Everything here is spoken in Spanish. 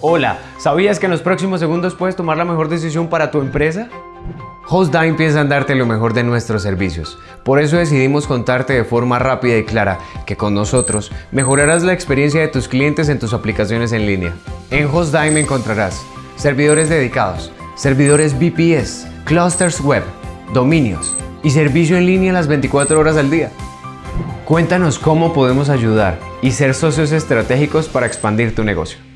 Hola, ¿sabías que en los próximos segundos puedes tomar la mejor decisión para tu empresa? HostDime piensa en darte lo mejor de nuestros servicios. Por eso decidimos contarte de forma rápida y clara que con nosotros mejorarás la experiencia de tus clientes en tus aplicaciones en línea. En HostDime encontrarás servidores dedicados, servidores VPS, clusters web, dominios y servicio en línea las 24 horas al día. Cuéntanos cómo podemos ayudar y ser socios estratégicos para expandir tu negocio.